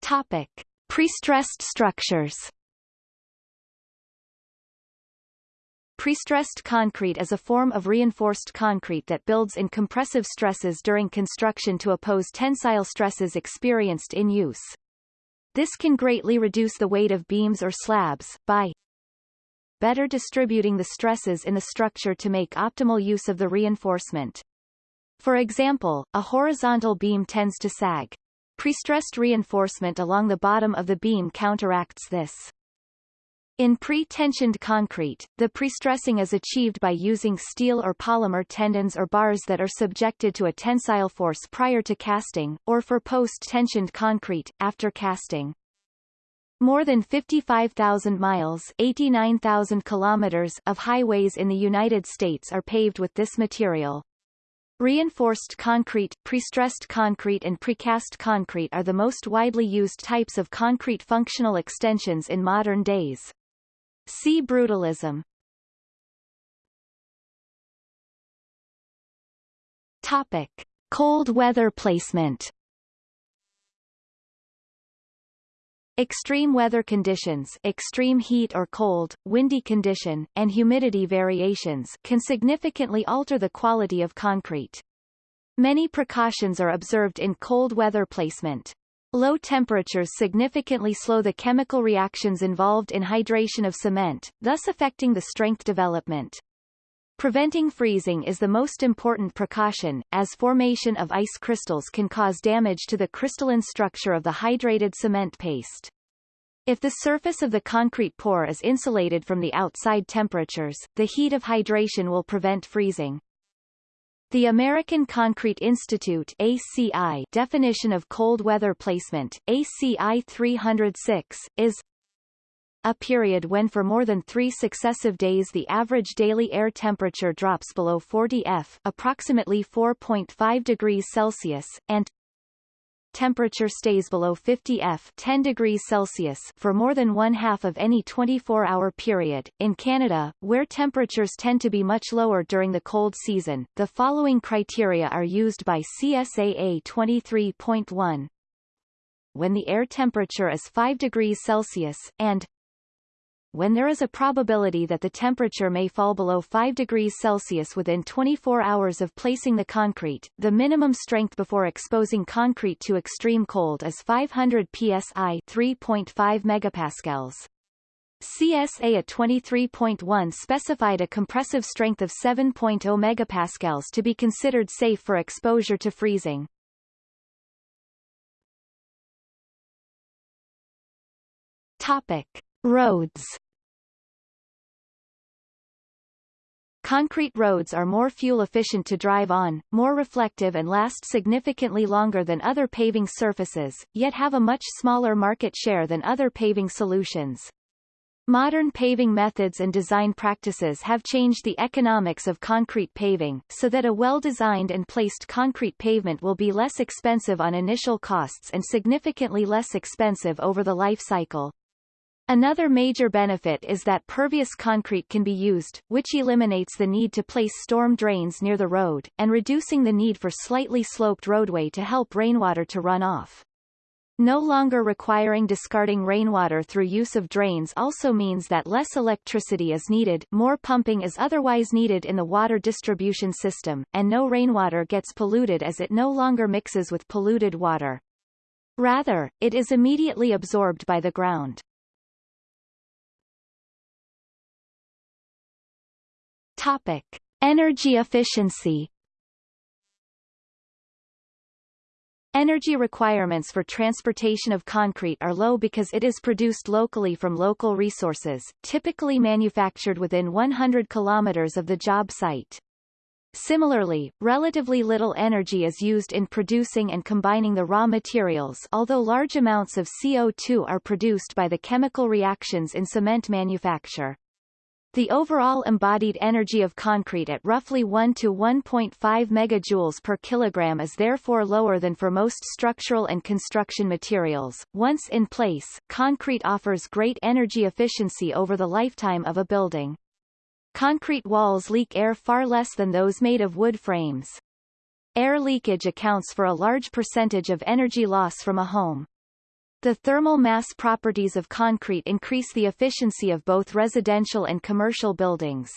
Topic. Prestressed structures Prestressed concrete is a form of reinforced concrete that builds in compressive stresses during construction to oppose tensile stresses experienced in use. This can greatly reduce the weight of beams or slabs, by better distributing the stresses in the structure to make optimal use of the reinforcement. For example, a horizontal beam tends to sag. Prestressed reinforcement along the bottom of the beam counteracts this. In pre-tensioned concrete, the prestressing is achieved by using steel or polymer tendons or bars that are subjected to a tensile force prior to casting, or for post-tensioned concrete, after casting. More than 55,000 miles 89,000 kilometers of highways in the United States are paved with this material. Reinforced concrete, prestressed concrete and precast concrete are the most widely used types of concrete functional extensions in modern days. See brutalism. Topic: Cold weather placement. Extreme weather conditions extreme heat or cold, windy condition, and humidity variations can significantly alter the quality of concrete. Many precautions are observed in cold weather placement. Low temperatures significantly slow the chemical reactions involved in hydration of cement, thus affecting the strength development. Preventing freezing is the most important precaution, as formation of ice crystals can cause damage to the crystalline structure of the hydrated cement paste. If the surface of the concrete pour is insulated from the outside temperatures, the heat of hydration will prevent freezing. The American Concrete Institute ACI definition of cold weather placement, ACI 306, is a period when for more than three successive days the average daily air temperature drops below 40 F approximately 4.5 degrees Celsius, and temperature stays below 50 F 10 degrees Celsius for more than one half of any 24-hour period. In Canada, where temperatures tend to be much lower during the cold season, the following criteria are used by CSA A23.1. When the air temperature is 5 degrees Celsius, and when there is a probability that the temperature may fall below 5 degrees Celsius within 24 hours of placing the concrete, the minimum strength before exposing concrete to extreme cold is 500 psi 3.5 megapascals. CSA A23.1 specified a compressive strength of 7.0 megapascals to be considered safe for exposure to freezing. Topic: Roads. Concrete roads are more fuel efficient to drive on, more reflective and last significantly longer than other paving surfaces, yet have a much smaller market share than other paving solutions. Modern paving methods and design practices have changed the economics of concrete paving, so that a well-designed and placed concrete pavement will be less expensive on initial costs and significantly less expensive over the life cycle. Another major benefit is that pervious concrete can be used, which eliminates the need to place storm drains near the road, and reducing the need for slightly sloped roadway to help rainwater to run off. No longer requiring discarding rainwater through use of drains also means that less electricity is needed, more pumping is otherwise needed in the water distribution system, and no rainwater gets polluted as it no longer mixes with polluted water. Rather, it is immediately absorbed by the ground. Topic. Energy efficiency Energy requirements for transportation of concrete are low because it is produced locally from local resources, typically manufactured within 100 kilometers of the job site. Similarly, relatively little energy is used in producing and combining the raw materials although large amounts of CO2 are produced by the chemical reactions in cement manufacture. The overall embodied energy of concrete at roughly 1 to 1.5 megajoules per kilogram is therefore lower than for most structural and construction materials. Once in place, concrete offers great energy efficiency over the lifetime of a building. Concrete walls leak air far less than those made of wood frames. Air leakage accounts for a large percentage of energy loss from a home. The thermal mass properties of concrete increase the efficiency of both residential and commercial buildings.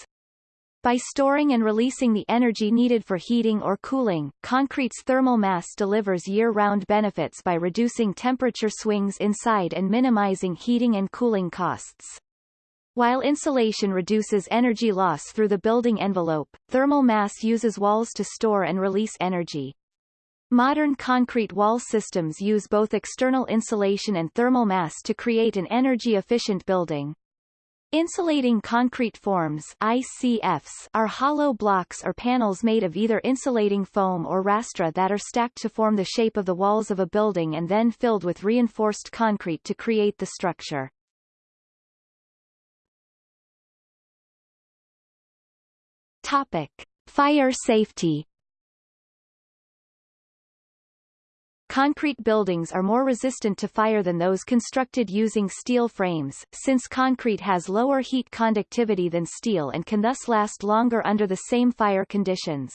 By storing and releasing the energy needed for heating or cooling, concrete's thermal mass delivers year-round benefits by reducing temperature swings inside and minimizing heating and cooling costs. While insulation reduces energy loss through the building envelope, thermal mass uses walls to store and release energy. Modern concrete wall systems use both external insulation and thermal mass to create an energy-efficient building. Insulating concrete forms ICFs are hollow blocks or panels made of either insulating foam or rastra that are stacked to form the shape of the walls of a building and then filled with reinforced concrete to create the structure. Topic. Fire safety Concrete buildings are more resistant to fire than those constructed using steel frames, since concrete has lower heat conductivity than steel and can thus last longer under the same fire conditions.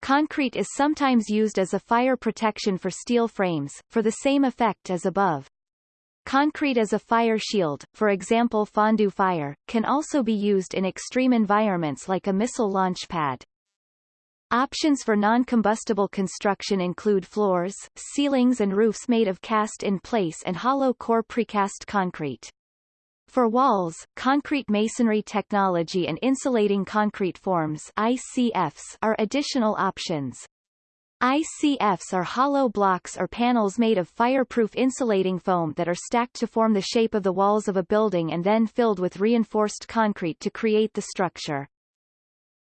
Concrete is sometimes used as a fire protection for steel frames, for the same effect as above. Concrete as a fire shield, for example Fondu fyre, can also be used in extreme environments like a missile launch pad. Options for non-combustible construction include floors, ceilings and roofs made of cast-in-place and hollow-core precast concrete. For walls, concrete masonry technology and insulating concrete forms ICFs are additional options. ICFs are hollow blocks or panels made of fireproof insulating foam that are stacked to form the shape of the walls of a building and then filled with reinforced concrete to create the structure.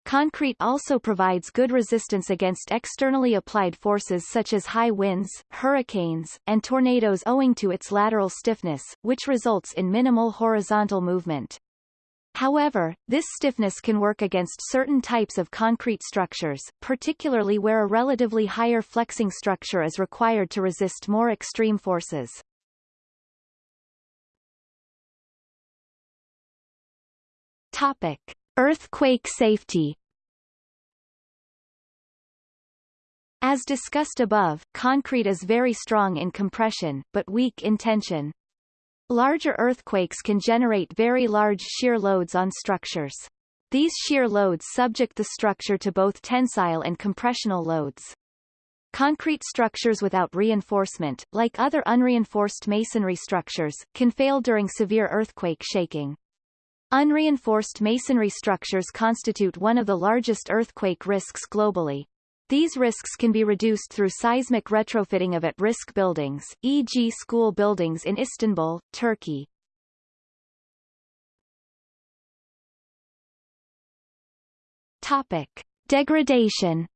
Concrete also provides good resistance against externally applied forces such as high winds, hurricanes, and tornadoes owing to its lateral stiffness, which results in minimal horizontal movement. However, this stiffness can work against certain types of concrete structures, particularly where a relatively higher flexing structure is required to resist more extreme forces. Topic. Earthquake safety As discussed above, concrete is very strong in compression, but weak in tension. Larger earthquakes can generate very large shear loads on structures. These shear loads subject the structure to both tensile and compressional loads. Concrete structures without reinforcement, like other unreinforced masonry structures, can fail during severe earthquake shaking. Unreinforced masonry structures constitute one of the largest earthquake risks globally. These risks can be reduced through seismic retrofitting of at-risk buildings, e.g. school buildings in Istanbul, Turkey. Topic. Degradation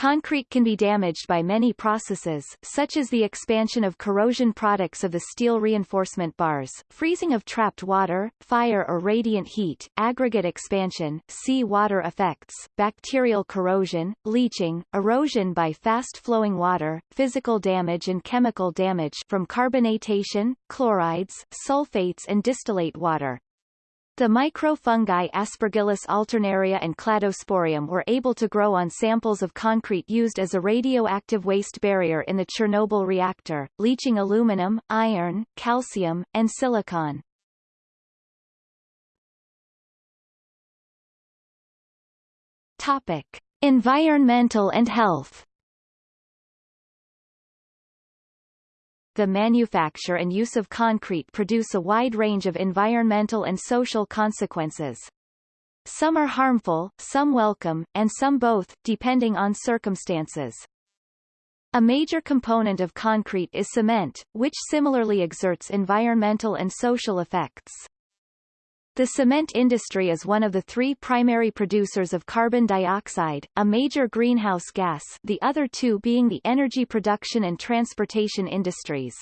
Concrete can be damaged by many processes, such as the expansion of corrosion products of the steel reinforcement bars, freezing of trapped water, fire or radiant heat, aggregate expansion, sea water effects, bacterial corrosion, leaching, erosion by fast-flowing water, physical damage and chemical damage from carbonatation, chlorides, sulfates and distillate water. The microfungi Aspergillus alternaria and Cladosporium were able to grow on samples of concrete used as a radioactive waste barrier in the Chernobyl reactor, leaching aluminum, iron, calcium, and silicon. Topic. Environmental and health the manufacture and use of concrete produce a wide range of environmental and social consequences. Some are harmful, some welcome, and some both, depending on circumstances. A major component of concrete is cement, which similarly exerts environmental and social effects. The cement industry is one of the three primary producers of carbon dioxide, a major greenhouse gas the other two being the energy production and transportation industries.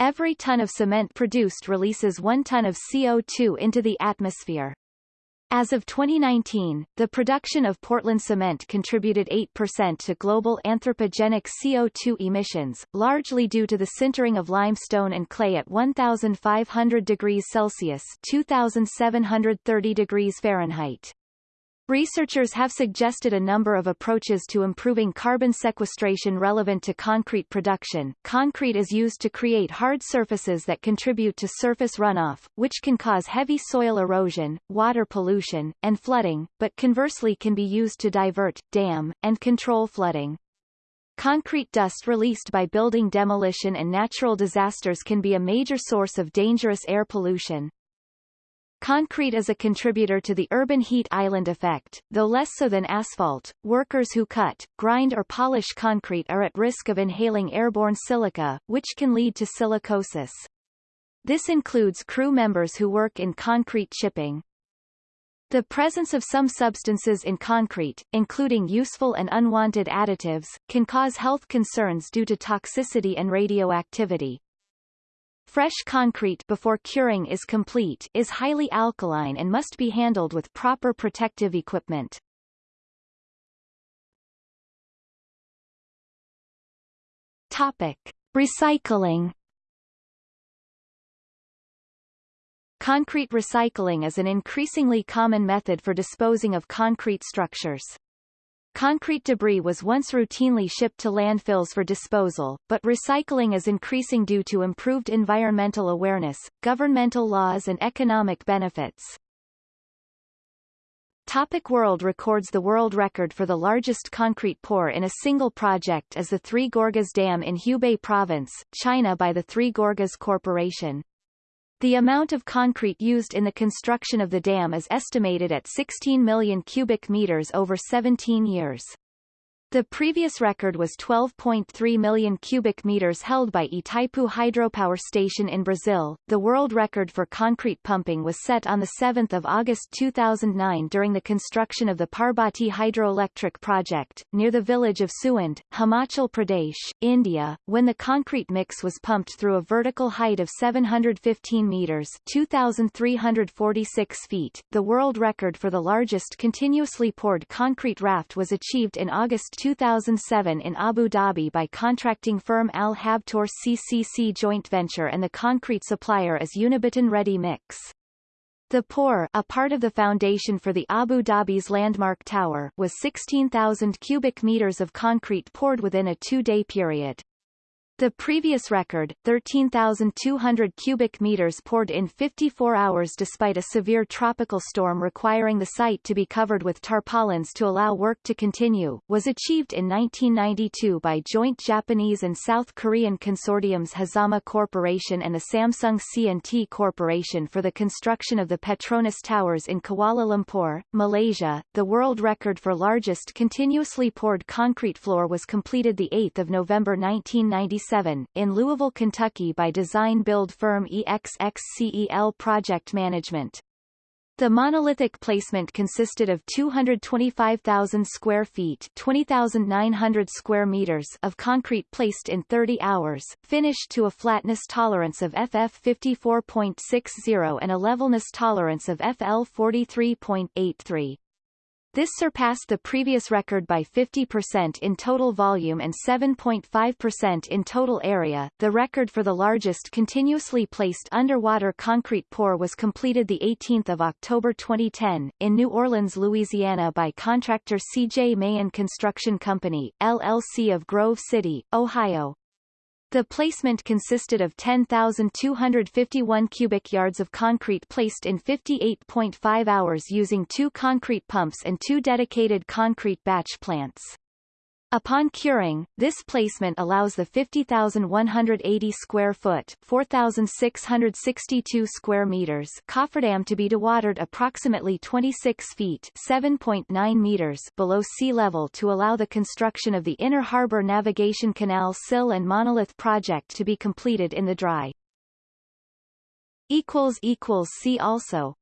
Every ton of cement produced releases one ton of CO2 into the atmosphere. As of 2019, the production of Portland cement contributed 8% to global anthropogenic CO2 emissions, largely due to the sintering of limestone and clay at 1,500 degrees Celsius 2,730 degrees Fahrenheit. Researchers have suggested a number of approaches to improving carbon sequestration relevant to concrete production. Concrete is used to create hard surfaces that contribute to surface runoff, which can cause heavy soil erosion, water pollution, and flooding, but conversely can be used to divert, dam, and control flooding. Concrete dust released by building demolition and natural disasters can be a major source of dangerous air pollution. Concrete is a contributor to the urban heat island effect, though less so than asphalt. Workers who cut, grind or polish concrete are at risk of inhaling airborne silica, which can lead to silicosis. This includes crew members who work in concrete chipping. The presence of some substances in concrete, including useful and unwanted additives, can cause health concerns due to toxicity and radioactivity. Fresh concrete before curing is complete is highly alkaline and must be handled with proper protective equipment. Topic. Recycling Concrete recycling is an increasingly common method for disposing of concrete structures. Concrete debris was once routinely shipped to landfills for disposal, but recycling is increasing due to improved environmental awareness, governmental laws and economic benefits. Topic world records The world record for the largest concrete pour in a single project is the Three Gorges Dam in Hubei Province, China by the Three Gorges Corporation. The amount of concrete used in the construction of the dam is estimated at 16 million cubic meters over 17 years. The previous record was 12.3 million cubic meters held by Itaipu Hydropower Station in Brazil. The world record for concrete pumping was set on 7 August 2009 during the construction of the Parbati hydroelectric project, near the village of Suand, Himachal Pradesh, India, when the concrete mix was pumped through a vertical height of 715 meters 2,346 feet. The world record for the largest continuously poured concrete raft was achieved in August 2007 in Abu Dhabi by contracting firm Al Habtoor CCC joint venture and the concrete supplier is Unibeton Ready Mix. The pour, a part of the foundation for the Abu Dhabi's landmark tower, was 16,000 cubic meters of concrete poured within a two-day period. The previous record, 13,200 cubic meters poured in 54 hours despite a severe tropical storm requiring the site to be covered with tarpaulins to allow work to continue, was achieved in 1992 by joint Japanese and South Korean consortiums Hazama Corporation and the Samsung C&T Corporation for the construction of the Petronas Towers in Kuala Lumpur, Malaysia. The world record for largest continuously poured concrete floor was completed 8 November 1997 in Louisville, Kentucky by design-build firm EXXCEL Project Management. The monolithic placement consisted of 225,000 square feet 20,900 square meters of concrete placed in 30 hours, finished to a flatness tolerance of FF 54.60 and a levelness tolerance of FL 43.83. This surpassed the previous record by 50% in total volume and 7.5% in total area. The record for the largest continuously placed underwater concrete pour was completed the 18th of October 2010, in New Orleans, Louisiana by contractor C.J. Mahan Construction Company, LLC of Grove City, Ohio. The placement consisted of 10,251 cubic yards of concrete placed in 58.5 hours using two concrete pumps and two dedicated concrete batch plants. Upon curing, this placement allows the 50,180 square foot 4,662 square meters cofferdam to be dewatered approximately 26 feet 7.9 meters below sea level to allow the construction of the Inner Harbor Navigation Canal sill and monolith project to be completed in the dry. See also